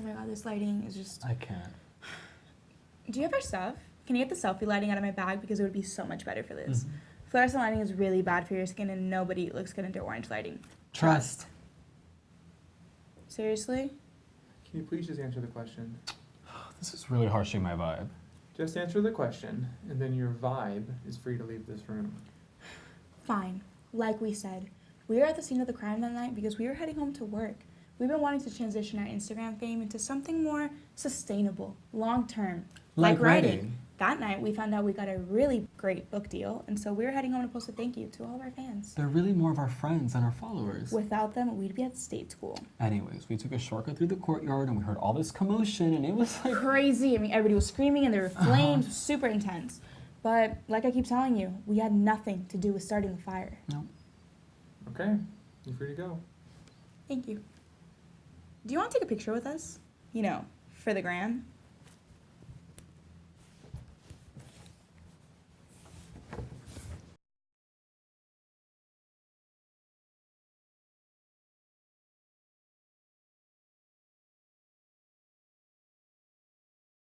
Oh my god, this lighting is just. I can't. Do you have our stuff? Can you get the selfie lighting out of my bag because it would be so much better for this. Mhm. Fluorescent lighting is really bad for your skin, and nobody looks good under orange lighting. Trust. Seriously? Can you please just answer the question? This is really harshing my vibe. Just answer the question, and then your vibe is free to leave this room. Fine. Like we said, we were at the scene of the crime that night because we were heading home to work. We've been wanting to transition our Instagram fame into something more sustainable, long term. Like writing. writing. That night, we found out we got a really great book deal, and so we were heading home to post a thank you to all of our fans. They're really more of our friends than our followers. Without them, we'd be at state school. Anyways, we took a shortcut through the courtyard and we heard all this commotion and it was like Crazy. I mean, everybody was screaming and there were Uh-huh. flames, super intense. But like I keep telling you, we had nothing to do with starting the fire. no. Okay, you're free to go. Thank you. Do you want to take a picture with us? You know, for the gram?